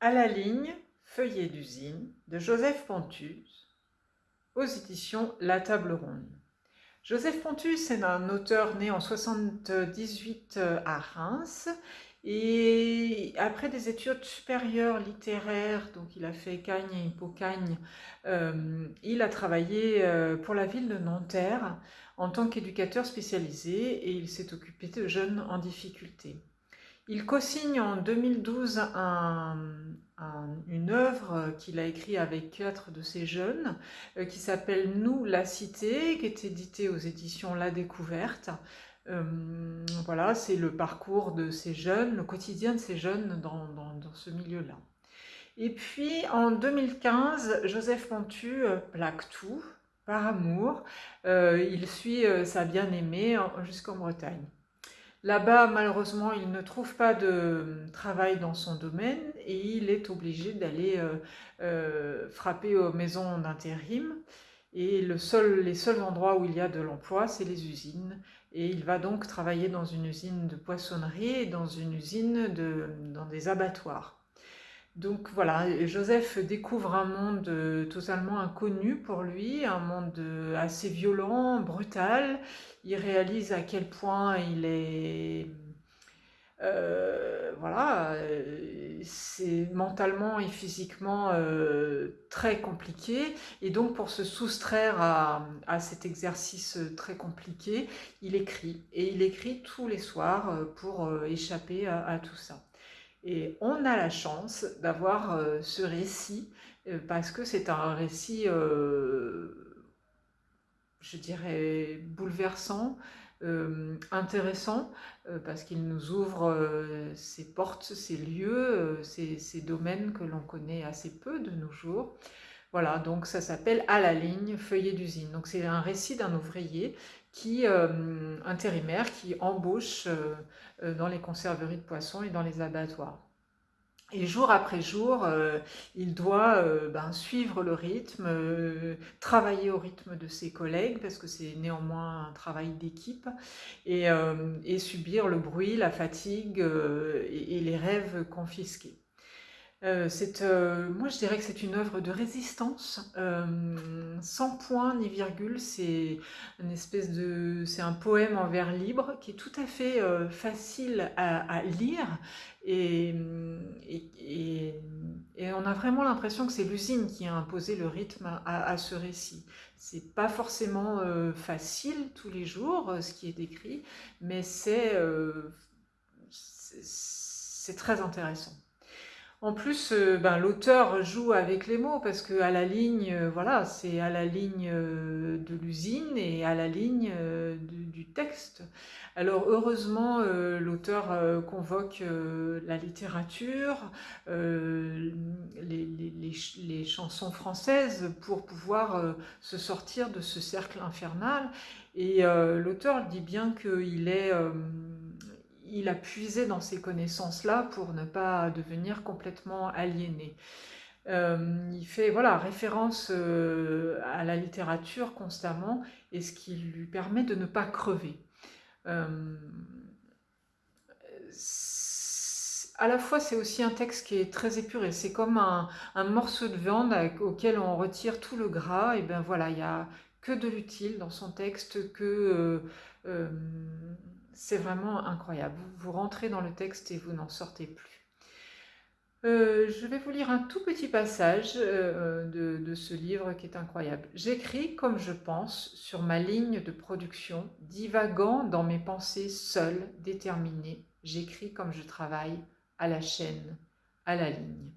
À la ligne, feuillet d'usine de Joseph Pontus aux éditions La Table Ronde. Joseph Pontus est un auteur né en 78 euh, à Reims et après des études supérieures littéraires, donc il a fait Cagne et Hippocagne, euh, il a travaillé euh, pour la ville de Nanterre en tant qu'éducateur spécialisé et il s'est occupé de jeunes en difficulté. Il co-signe en 2012 une œuvre qu'il a écrite avec quatre de ses jeunes, euh, qui s'appelle « Nous, la cité », qui est éditée aux éditions La Découverte. Euh, voilà, c'est le parcours de ces jeunes, le quotidien de ces jeunes dans, ce milieu-là. Et puis, en 2015, Joseph Montu euh, plaque tout, par amour. il suit sa bien-aimée jusqu'en Bretagne. Là-bas, malheureusement, il ne trouve pas de travail dans son domaine et il est obligé d'aller euh, euh, frapper aux maisons d'intérim. Et le seul, les seuls endroits où il y a de l'emploi, c'est les usines. Et il va donc travailler dans une usine de poissonnerie et dans une usine de, dans des abattoirs. Donc voilà, Joseph découvre un monde euh, totalement inconnu pour lui, un monde euh, assez violent, brutal. Il réalise à quel point il est... Euh, voilà, c'est mentalement et physiquement très compliqué. Et donc pour se soustraire à, cet exercice très compliqué, il écrit. Et il écrit tous les soirs pour échapper à tout ça. Et on a la chance d'avoir euh, ce récit euh, parce que c'est un récit, euh, je dirais, bouleversant, intéressant, parce qu'il nous ouvre ces portes, ces lieux, ces, domaines que l'on connaît assez peu de nos jours. Voilà, donc ça s'appelle « À la ligne, feuillet d'usine ». Donc c'est un récit d'un ouvrier qui, euh, intérimaire qui embauche euh, euh, dans les conserveries de poissons et dans les abattoirs. Et jour après jour, il doit ben, suivre le rythme, travailler au rythme de ses collègues, parce que c'est néanmoins un travail d'équipe, et, subir le bruit, la fatigue et les rêves confisqués. Euh, euh, moi, je dirais que c'est une œuvre de résistance, euh, sans point ni virgule. C'est une espèce de, c'est un poème en vers libre qui est tout à fait facile à, lire et, on a vraiment l'impression que c'est l'usine qui a imposé le rythme à, ce récit. C'est pas forcément facile tous les jours ce qui est décrit, mais c'est c'est très intéressant. En plus, euh, ben, l'auteur joue avec les mots parce que à la ligne, euh, voilà, c'est à la ligne euh, de l'usine et à la ligne du, texte. Alors heureusement, l'auteur convoque la littérature, les, les, chansons françaises pour pouvoir se sortir de ce cercle infernal. Et l'auteur dit bien qu'il est il a puisé dans ces connaissances-là pour ne pas devenir complètement aliéné. Euh, il fait voilà, référence euh, à la littérature constamment et ce qui lui permet de ne pas crever. Euh, à la fois, c'est aussi un texte qui est très épuré. C'est comme un, morceau de viande auquel on retire tout le gras. Et bien voilà, il n'y a que de l'utile dans son texte, que c'est vraiment incroyable. Vous, rentrez dans le texte et vous n'en sortez plus. Euh, je vais vous lire un tout petit passage euh, de, de, ce livre qui est incroyable. J'écris comme je pense sur ma ligne de production, divagant dans mes pensées seules, déterminées. J'écris comme je travaille, à la chaîne, à la ligne.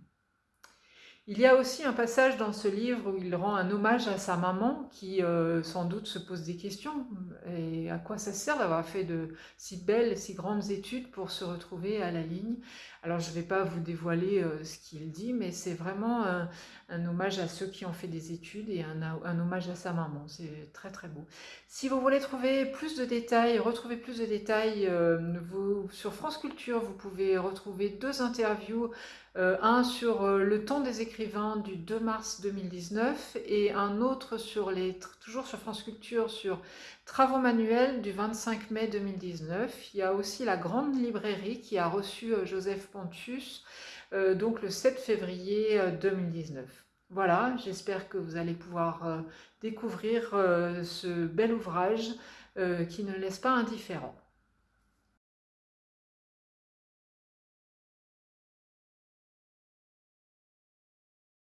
Il y a aussi un passage dans ce livre où il rend un hommage à sa maman qui euh, sans doute se pose des questions. Et à quoi ça sert d'avoir fait de si belles, si grandes études pour se retrouver à la ligne? Alors je ne vais pas vous dévoiler euh, ce qu'il dit, mais c'est vraiment un, hommage à ceux qui ont fait des études et un, hommage à sa maman. C'est très très beau. Si vous voulez trouver plus de détails, retrouver plus de détails, euh, sur France Culture, vous pouvez retrouver deux interviews un sur le temps des écrivains du 2 mars 2019 et un autre sur les, toujours sur France Culture sur travaux manuels du 25 mai 2019. Il y a aussi la Grande Librairie qui a reçu euh, Joseph Pontus donc le 7 février 2019. Voilà, j'espère que vous allez pouvoir découvrir ce bel ouvrage qui ne laisse pas indifférent.